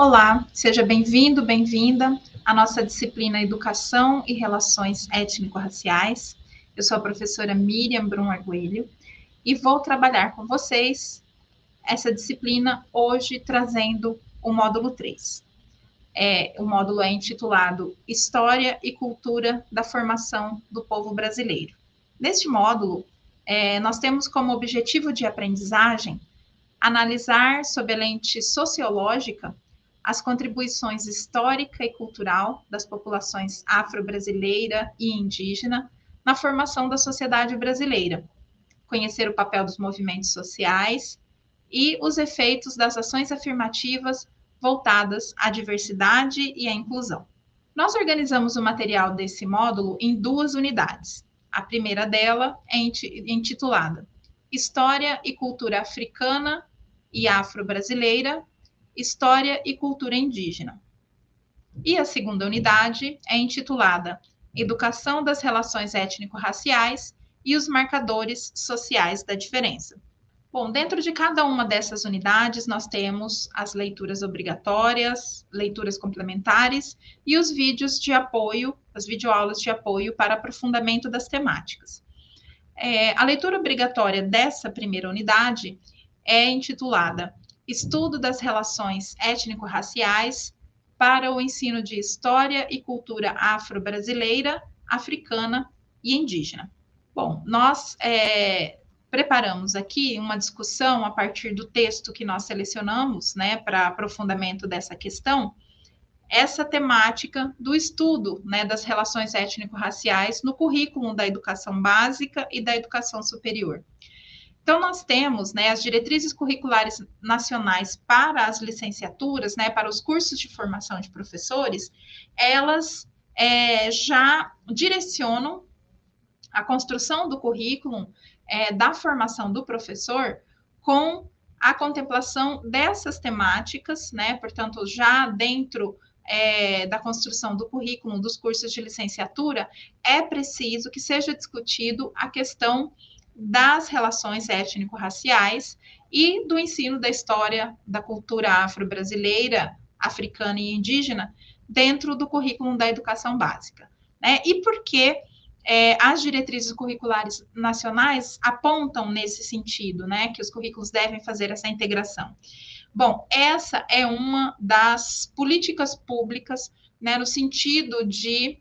Olá, seja bem-vindo, bem-vinda à nossa disciplina Educação e Relações Étnico-Raciais. Eu sou a professora Miriam Brum Arguelho e vou trabalhar com vocês essa disciplina hoje trazendo o módulo 3. É, o módulo é intitulado História e Cultura da Formação do Povo Brasileiro. Neste módulo, é, nós temos como objetivo de aprendizagem analisar sob a lente sociológica as contribuições histórica e cultural das populações afro-brasileira e indígena na formação da sociedade brasileira, conhecer o papel dos movimentos sociais e os efeitos das ações afirmativas voltadas à diversidade e à inclusão. Nós organizamos o material desse módulo em duas unidades. A primeira dela é intitulada História e Cultura Africana e Afro-Brasileira História e Cultura Indígena. E a segunda unidade é intitulada Educação das Relações Étnico-Raciais e os Marcadores Sociais da Diferença. Bom, dentro de cada uma dessas unidades, nós temos as leituras obrigatórias, leituras complementares e os vídeos de apoio, as videoaulas de apoio para aprofundamento das temáticas. É, a leitura obrigatória dessa primeira unidade é intitulada estudo das relações étnico-raciais para o ensino de história e cultura afro-brasileira, africana e indígena. Bom, nós é, preparamos aqui uma discussão a partir do texto que nós selecionamos, né, para aprofundamento dessa questão, essa temática do estudo né, das relações étnico-raciais no currículo da educação básica e da educação superior. Então, nós temos né, as diretrizes curriculares nacionais para as licenciaturas, né, para os cursos de formação de professores, elas é, já direcionam a construção do currículo é, da formação do professor com a contemplação dessas temáticas, né, portanto, já dentro é, da construção do currículo dos cursos de licenciatura, é preciso que seja discutido a questão das relações étnico-raciais e do ensino da história da cultura afro-brasileira, africana e indígena dentro do currículo da educação básica. Né? E por que é, as diretrizes curriculares nacionais apontam nesse sentido, né, que os currículos devem fazer essa integração? Bom, essa é uma das políticas públicas, né, no sentido de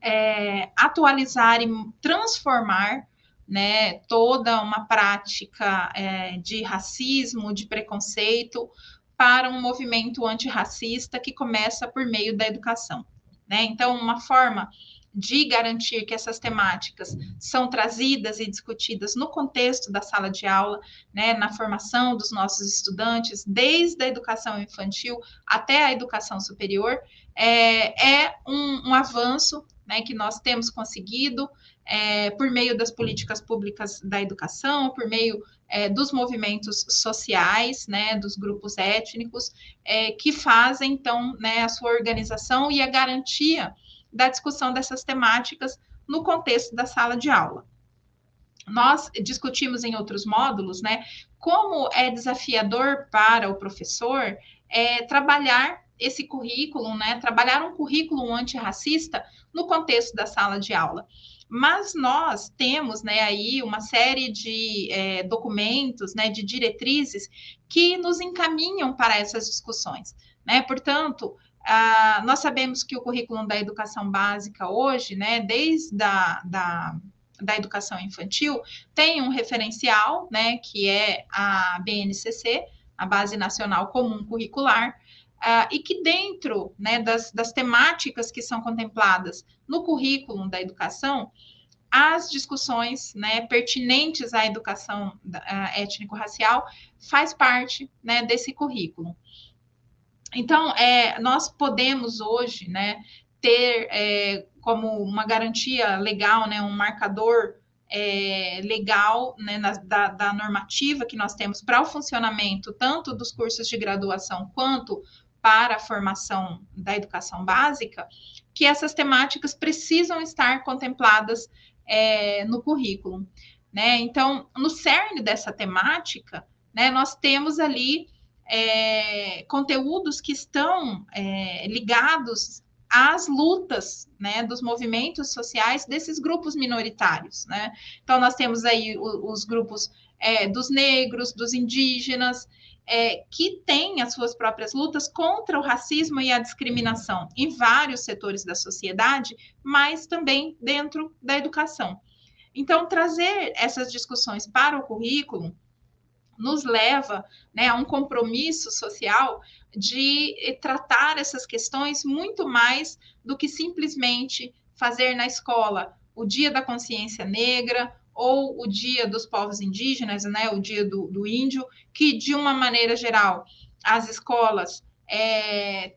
é, atualizar e transformar né, toda uma prática é, de racismo, de preconceito, para um movimento antirracista que começa por meio da educação. Né? Então, uma forma de garantir que essas temáticas são trazidas e discutidas no contexto da sala de aula, né, na formação dos nossos estudantes, desde a educação infantil até a educação superior, é, é um, um avanço né, que nós temos conseguido é, por meio das políticas públicas da educação, por meio é, dos movimentos sociais, né, dos grupos étnicos, é, que fazem, então, né, a sua organização e a garantia da discussão dessas temáticas no contexto da sala de aula. Nós discutimos em outros módulos, né, como é desafiador para o professor é, trabalhar esse currículo, né, trabalhar um currículo antirracista no contexto da sala de aula. Mas nós temos né, aí uma série de é, documentos, né, de diretrizes que nos encaminham para essas discussões. Né? Portanto, ah, nós sabemos que o currículo da educação básica hoje, né, desde a da, da educação infantil, tem um referencial, né, que é a BNCC, a Base Nacional Comum Curricular, Uh, e que dentro né, das, das, temáticas que são contempladas no currículo da educação, as discussões né, pertinentes à educação étnico-racial faz parte né, desse currículo. Então, é, nós podemos hoje né, ter é, como uma garantia legal, né, um marcador é, legal né, na, da, da, normativa que nós temos para o funcionamento tanto dos cursos de graduação quanto para a formação da educação básica, que essas temáticas precisam estar contempladas é, no currículo. Né? Então, no cerne dessa temática, né, nós temos ali é, conteúdos que estão é, ligados às lutas né, dos movimentos sociais desses grupos minoritários. Né? Então, nós temos aí os, os grupos é, dos negros, dos indígenas, é, que têm as suas próprias lutas contra o racismo e a discriminação em vários setores da sociedade, mas também dentro da educação. Então, trazer essas discussões para o currículo nos leva né, a um compromisso social de tratar essas questões muito mais do que simplesmente fazer na escola o Dia da Consciência Negra ou o Dia dos Povos Indígenas, né, o Dia do, do Índio, que de uma maneira geral as escolas é,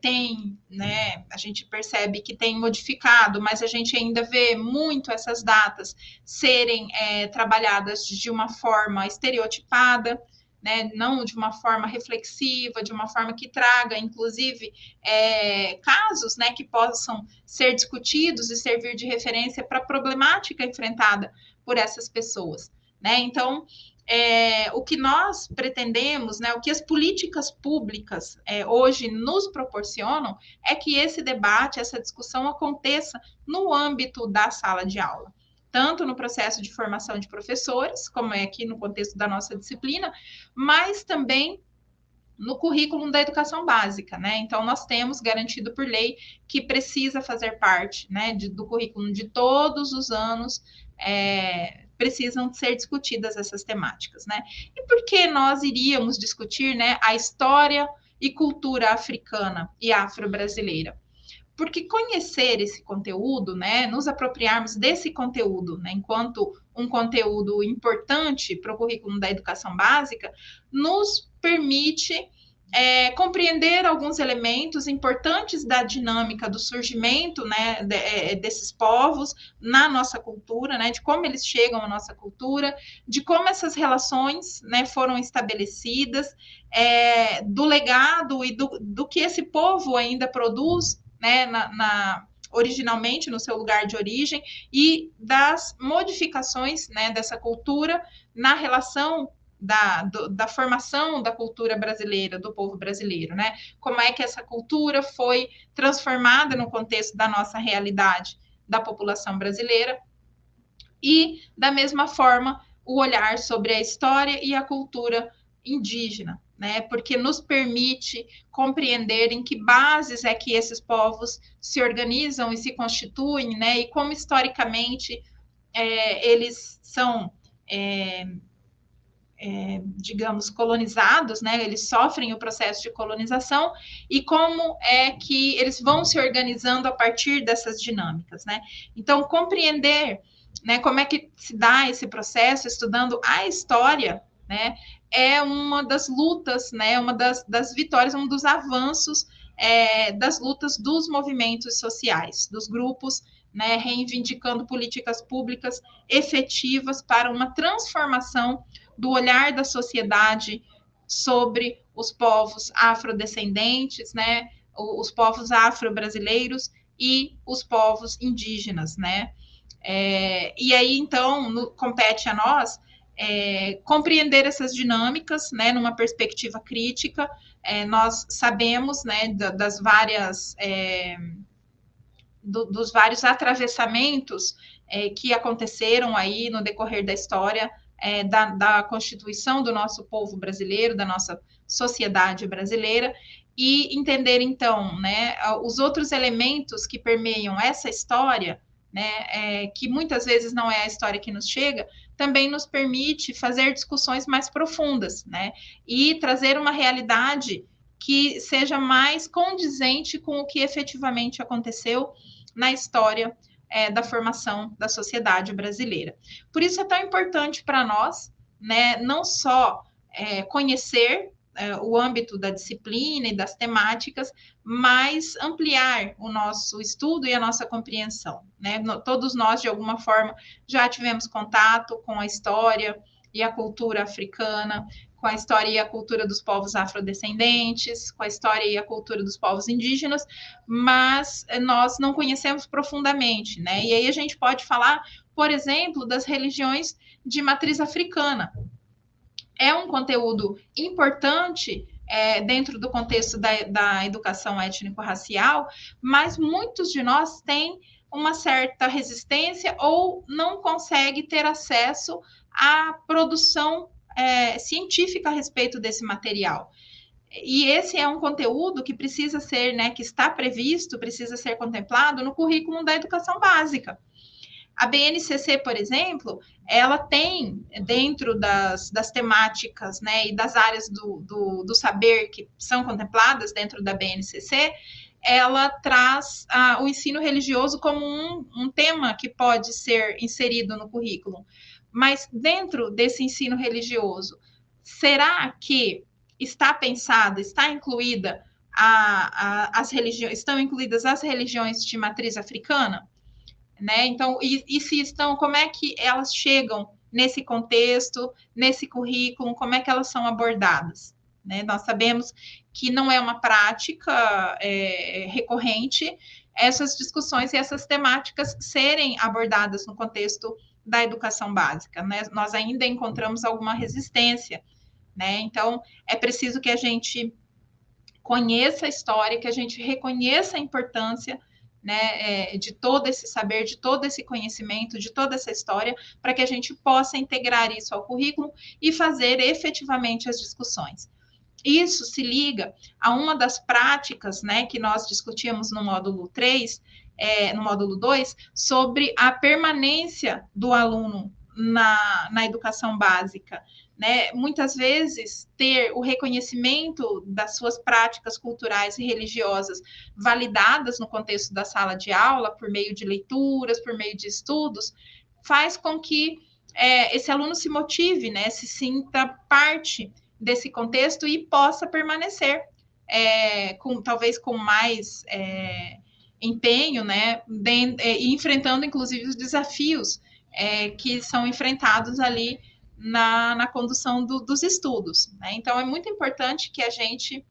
né, a gente percebe que tem modificado, mas a gente ainda vê muito essas datas serem é, trabalhadas de uma forma estereotipada, né, não de uma forma reflexiva, de uma forma que traga, inclusive, é, casos né, que possam ser discutidos e servir de referência para a problemática enfrentada por essas pessoas. Né? Então, é, o que nós pretendemos, né, o que as políticas públicas é, hoje nos proporcionam, é que esse debate, essa discussão aconteça no âmbito da sala de aula. Tanto no processo de formação de professores, como é aqui no contexto da nossa disciplina, mas também no currículo da educação básica, né? Então, nós temos garantido por lei que precisa fazer parte né, de, do currículo de todos os anos é, precisam ser discutidas essas temáticas, né? E por que nós iríamos discutir, né, a história e cultura africana e afro-brasileira? Porque conhecer esse conteúdo, né, nos apropriarmos desse conteúdo, né, enquanto um conteúdo importante para o currículo da educação básica, nos permite é, compreender alguns elementos importantes da dinâmica do surgimento né, de, é, desses povos na nossa cultura, né, de como eles chegam à nossa cultura, de como essas relações né, foram estabelecidas, é, do legado e do, do que esse povo ainda produz né, na, na originalmente no seu lugar de origem e das modificações né, dessa cultura na relação da, do, da formação da cultura brasileira, do povo brasileiro, né? Como é que essa cultura foi transformada no contexto da nossa realidade da população brasileira e, da mesma forma, o olhar sobre a história e a cultura indígena, né? Porque nos permite compreender em que bases é que esses povos se organizam e se constituem, né? E como historicamente é, eles são é, é, digamos, colonizados, né? Eles sofrem o processo de colonização e como é que eles vão se organizando a partir dessas dinâmicas, né? Então, compreender, né, como é que se dá esse processo, estudando a história, né, é uma das lutas, né, uma das, das vitórias, um dos avanços é, das lutas dos movimentos sociais, dos grupos né, reivindicando políticas públicas efetivas para uma transformação do olhar da sociedade sobre os povos afrodescendentes, né, os povos afro-brasileiros e os povos indígenas, né. É, e aí, então, no, compete a nós é, compreender essas dinâmicas, né, numa perspectiva crítica. É, nós sabemos, né, da, das várias é, do, dos vários atravessamentos é, que aconteceram aí no decorrer da história é, da, da constituição do nosso povo brasileiro, da nossa sociedade brasileira, e entender então, né, os outros elementos que permeiam essa história, né, é, que muitas vezes não é a história que nos chega, também nos permite fazer discussões mais profundas, né, e trazer uma realidade que seja mais condizente com o que efetivamente aconteceu na história é, da formação da sociedade brasileira. Por isso é tão importante para nós, né, não só é, conhecer é, o âmbito da disciplina e das temáticas, mas ampliar o nosso estudo e a nossa compreensão. Né? Todos nós, de alguma forma, já tivemos contato com a história e a cultura africana, com a história e a cultura dos povos afrodescendentes, com a história e a cultura dos povos indígenas, mas eh, nós não conhecemos profundamente, né? E aí a gente pode falar, por exemplo, das religiões de matriz africana. É um conteúdo importante é, dentro do contexto da, da educação étnico-racial, mas muitos de nós têm uma certa resistência ou não consegue ter acesso à produção é, científica a respeito desse material. E esse é um conteúdo que precisa ser, né, que está previsto, precisa ser contemplado no currículo da educação básica. A BNCC, por exemplo, ela tem dentro das, das temáticas né, e das áreas do, do, do, saber que são contempladas dentro da BNCC, ela traz ah, o ensino religioso como um, um tema que pode ser inserido no currículo. Mas dentro desse ensino religioso, será que está pensada, está incluída a, a, as religiões, estão incluídas as religiões de matriz africana? né? Então, e, e se estão, como é que elas chegam nesse contexto, nesse currículo, como é que elas são abordadas? Né? Nós sabemos que não é uma prática é, recorrente essas discussões e essas temáticas serem abordadas no contexto da educação básica. Né? Nós ainda encontramos alguma resistência. Né? Então, é preciso que a gente conheça a história, que a gente reconheça a importância né, é, de todo esse saber, de todo esse conhecimento, de toda essa história, para que a gente possa integrar isso ao currículo e fazer efetivamente as discussões. Isso se liga a uma das práticas né, que nós discutimos no módulo 3, é, no módulo 2, sobre a permanência do aluno na, na educação básica, né? Muitas vezes ter o reconhecimento das suas práticas culturais e religiosas validadas no contexto da sala de aula, por meio de leituras, por meio de estudos, faz com que é, esse aluno se motive, né? Se sinta parte desse contexto e possa permanecer é, com talvez com mais é, empenho, né? De, é, enfrentando inclusive os desafios é, que são enfrentados ali na, na condução do, dos estudos. Né? Então, é muito importante que a gente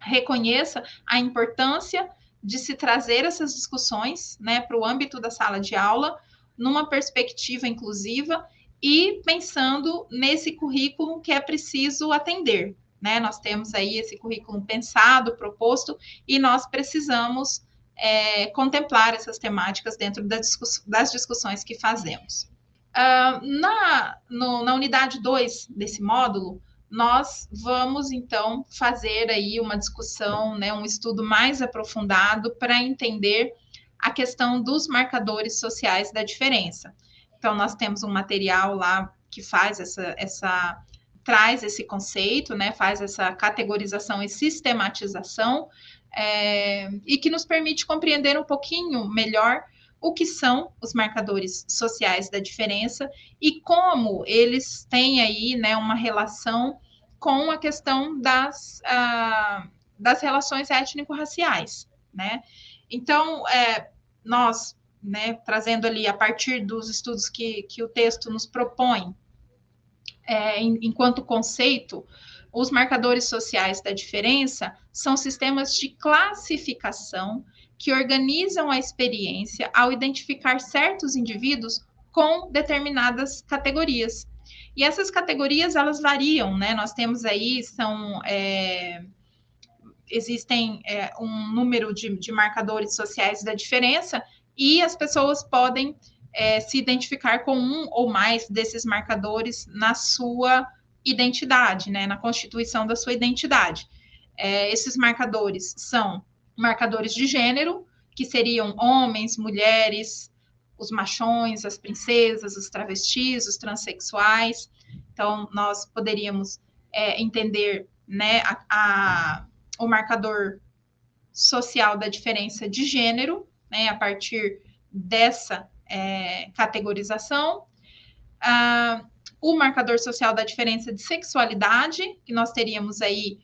reconheça a importância de se trazer essas discussões né, para o âmbito da sala de aula, numa perspectiva inclusiva e pensando nesse currículo que é preciso atender. Né? Nós temos aí esse currículo pensado, proposto, e nós precisamos é, contemplar essas temáticas dentro das discussões que fazemos. Uh, na, no, na unidade 2 desse módulo, nós vamos então fazer aí uma discussão, né, um estudo mais aprofundado para entender a questão dos marcadores sociais da diferença. Então, nós temos um material lá que faz essa, essa traz esse conceito, né, faz essa categorização e sistematização, é, e que nos permite compreender um pouquinho melhor o que são os marcadores sociais da diferença e como eles têm aí né, uma relação com a questão das, uh, das relações étnico-raciais, né? Então, é, nós, né, trazendo ali a partir dos estudos que, que o texto nos propõe, é, enquanto conceito, os marcadores sociais da diferença são sistemas de classificação que organizam a experiência ao identificar certos indivíduos com determinadas categorias. E essas categorias elas variam, né? Nós temos aí são é, existem é, um número de, de, marcadores sociais da diferença e as pessoas podem é, se identificar com um ou mais desses marcadores na sua identidade, né? Na constituição da sua identidade. É, esses marcadores são marcadores de gênero, que seriam homens, mulheres, os machões, as princesas, os travestis, os transexuais. Então, nós poderíamos é, entender né, a, a, o marcador social da diferença de gênero, né, a partir dessa é, categorização. Ah, o marcador social da diferença de sexualidade, que nós teríamos aí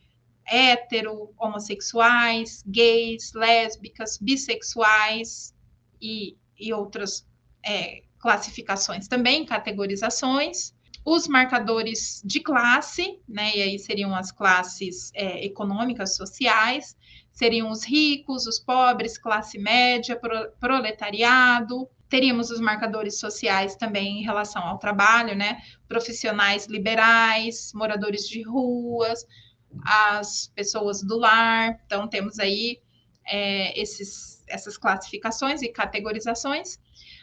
hétero, homossexuais, gays, lésbicas, bissexuais e, e outras é, classificações também, categorizações. Os marcadores de classe, né, e aí seriam as classes é, econômicas, sociais, seriam os ricos, os pobres, classe média, pro, proletariado. Teríamos os marcadores sociais também em relação ao trabalho, né, profissionais liberais, moradores de ruas, as pessoas do lar. Então, temos aí é, esses, essas classificações e categorizações.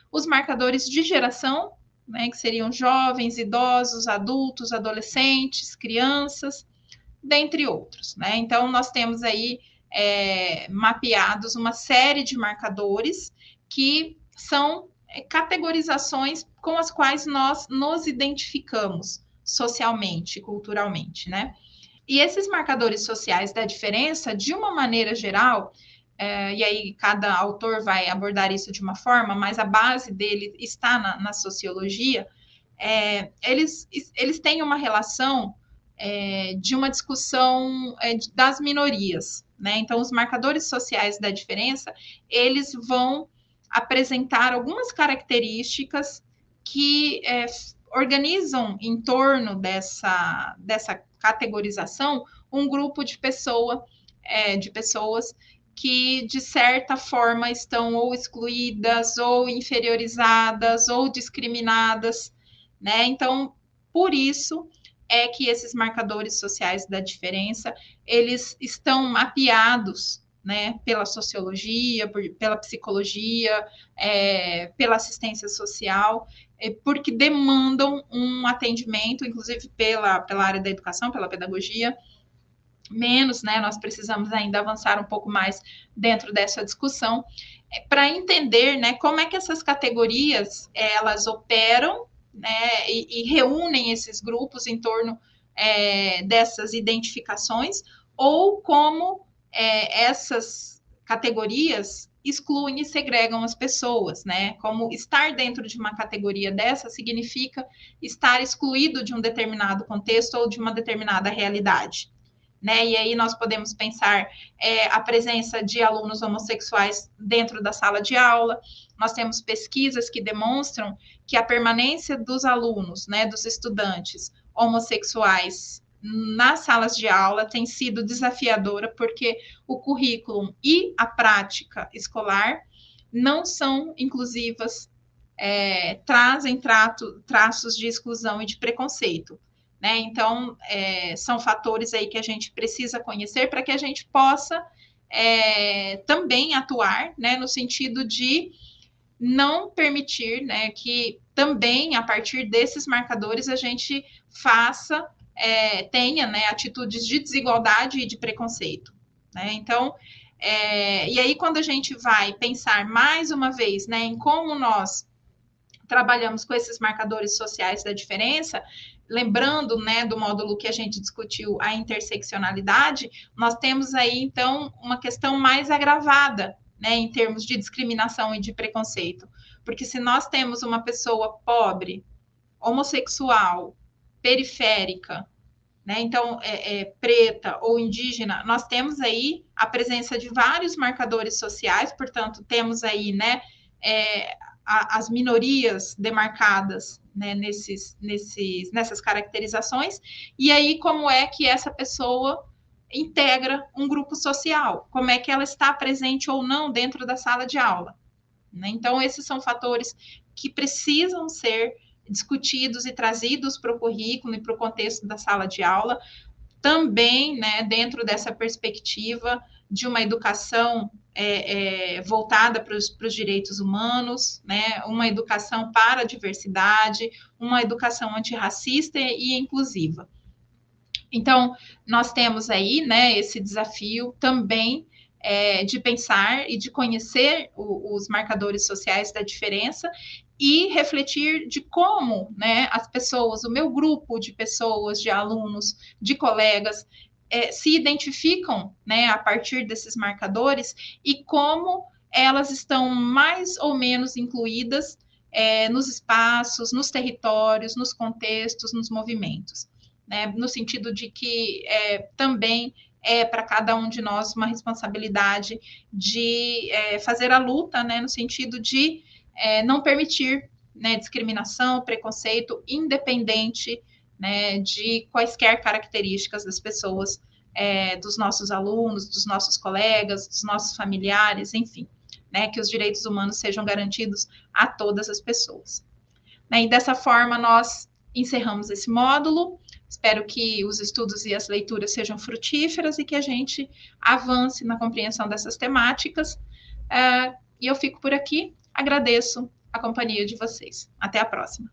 Os marcadores de geração, né, que seriam jovens, idosos, adultos, adolescentes, crianças, dentre outros. Né? Então, nós temos aí é, mapeados uma série de marcadores que são é, categorizações com as quais nós nos identificamos socialmente, culturalmente, né? E esses marcadores sociais da diferença, de uma maneira geral, é, e aí cada autor vai abordar isso de uma forma, mas a base dele está na, na sociologia, é, eles, eles têm uma relação é, de uma discussão é, das minorias, né? Então, os marcadores sociais da diferença, eles vão apresentar algumas características que é, organizam em torno dessa, dessa categorização um grupo de pessoa, é, de pessoas que de certa forma estão ou excluídas, ou inferiorizadas, ou discriminadas, né? Então, por isso é que esses marcadores sociais da diferença, eles estão mapeados né, pela sociologia, por, pela psicologia, é, pela assistência social, é, porque demandam um atendimento, inclusive pela, pela área da educação, pela pedagogia, menos, né? Nós precisamos ainda avançar um pouco mais dentro dessa discussão é, para entender, né, como é que essas categorias elas operam, né, e, e reúnem esses grupos em torno é, dessas identificações, ou como é, essas categorias excluem e segregam as pessoas, né? Como estar dentro de uma categoria dessa significa estar excluído de um determinado contexto ou de uma determinada realidade. Né? E aí nós podemos pensar é, a presença de alunos homossexuais dentro da sala de aula. Nós temos pesquisas que demonstram que a permanência dos alunos, né, dos estudantes homossexuais nas salas de aula tem sido desafiadora, porque o currículo e a prática escolar não são inclusivas, é, trazem trato, traços de exclusão e de preconceito. Né? Então, é, são fatores aí que a gente precisa conhecer para que a gente possa é, também atuar né, no sentido de não permitir né, que também, a partir desses marcadores, a gente faça é, tenha né, atitudes de desigualdade e de preconceito. Né? Então, é, e aí quando a gente vai pensar mais uma vez né, em como nós trabalhamos com esses marcadores sociais da diferença, lembrando né, do módulo que a gente discutiu, a interseccionalidade, nós temos aí então uma questão mais agravada né, em termos de discriminação e de preconceito. Porque se nós temos uma pessoa pobre, homossexual, periférica, né? Então, é, é, preta ou indígena, nós temos aí a presença de vários marcadores sociais, portanto, temos aí, né, é, a, as minorias demarcadas né, nesses, nesses, nessas caracterizações, e aí como é que essa pessoa integra um grupo social, como é que ela está presente ou não dentro da sala de aula. Né? Então, esses são fatores que precisam ser discutidos e trazidos para o currículo e para o contexto da sala de aula, também né, dentro dessa perspectiva de uma educação é, é, voltada para os direitos humanos, né, uma educação para a diversidade, uma educação antirracista e inclusiva. Então, nós temos aí né, esse desafio também é, de pensar e de conhecer o, os marcadores sociais da diferença e refletir de como né, as pessoas, o meu grupo de pessoas, de alunos, de colegas, é, se identificam né, a partir desses marcadores e como elas estão mais ou menos incluídas é, nos espaços, nos territórios, nos contextos, nos movimentos. Né, no sentido de que é, também é para cada um de nós uma responsabilidade de é, fazer a luta, né, no sentido de é, não permitir né, discriminação, preconceito, independente né, de quaisquer características das pessoas, é, dos nossos alunos, dos nossos colegas, dos nossos familiares, enfim, né, que os direitos humanos sejam garantidos a todas as pessoas. Né, e dessa forma, nós encerramos esse módulo. Espero que os estudos e as leituras sejam frutíferas e que a gente avance na compreensão dessas temáticas. Uh, e eu fico por aqui. Agradeço a companhia de vocês. Até a próxima.